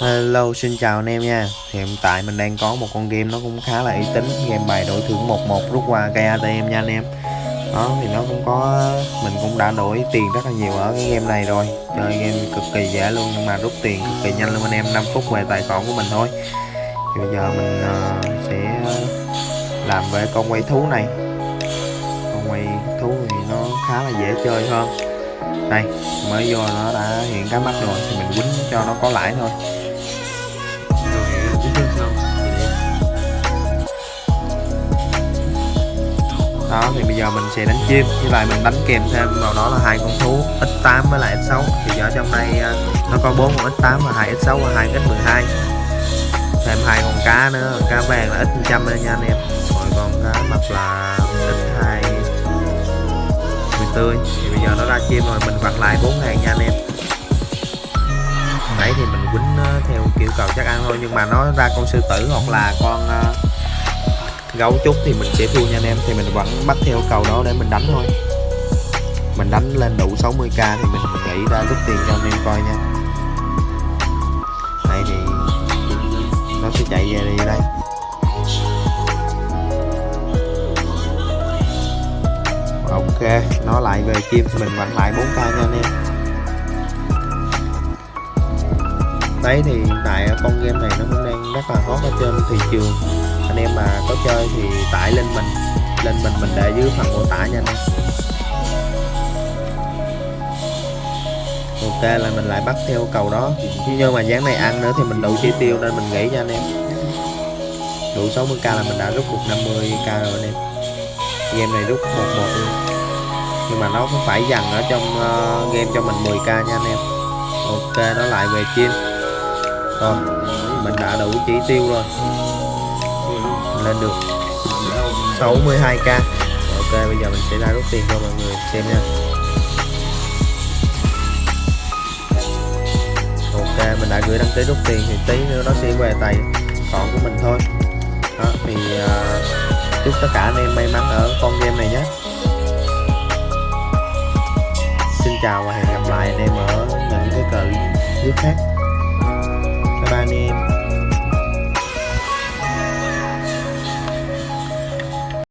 Hello xin chào anh em nha. Thì hiện tại mình đang có một con game nó cũng khá là uy tín Game bài đổi thưởng 11 rút qua cây ATM nha anh em. Đó thì nó cũng có Mình cũng đã đổi tiền rất là nhiều ở cái game này rồi. Chơi game cực kỳ dễ luôn Nhưng mà rút tiền cực kỳ nhanh luôn anh em 5 phút về tài khoản của mình thôi. Thì bây giờ mình uh, sẽ làm về con quay thú này. Con quay thú thì nó khá là dễ chơi hơn. Đây mới vô nó đã hiện cái mắt rồi thì mình quýnh cho nó có lãi thôi. Đó, thì bây giờ mình sẽ đánh chim. Với lại mình đánh kèm thêm vào đó là hai con thú x8 với lại x6 thì ở trong đây à, nó có bốn con x8 và hai x6 và hai x12 thêm hai con cá nữa, cá vàng là x100 đây nha anh em. Rồi con cá mập là x2 tươi. Thì bây giờ nó ra chim rồi, mình vặt lại 4 ngàn nha anh em. Nãy thì mình quýnh à, theo kiểu cầu chắc ăn thôi, nhưng mà nó ra con sư tử hoặc là con à, gấu chút thì mình sẽ thua nha anh em. Thì mình vẫn bắt theo cầu đó để mình đánh thôi. Mình đánh lên đủ 60k thì mình nghĩ ra rút tiền cho anh em coi nha. Đây thì nó sẽ chạy về đi đây. Ok, nó lại về chim thì mình vẫn lại 4k nha anh em. Đấy thì tại con game này nó cũng đang rất là hot ở trên thị trường anh em mà có chơi thì tải lên mình. Lên mình mình để dưới phần mô tả nha anh em. Ok là mình lại bắt theo cầu đó. Nhưng mà dáng này ăn nữa thì mình đủ chi tiêu nên mình nghĩ cho anh em. Đủ 60k là mình đã rút được 50k rồi anh em. Game này rút một một luôn. Nhưng mà nó cũng phải dằn ở trong uh, game cho mình 10k nha anh em. Ok nó lại về chim rồi mình đã đủ chỉ tiêu rồi lên được 62k ok bây giờ mình sẽ ra rút tiền cho mọi người xem nha. Ok mình đã gửi đăng ký rút tiền thì tí nữa nó sẽ về tài khoản của mình thôi. Đó thì uh, chúc tất cả anh em may mắn ở con game này nhé. Chào và hẹn gặp lại anh em ở những cái clip khác. Bye bye anh em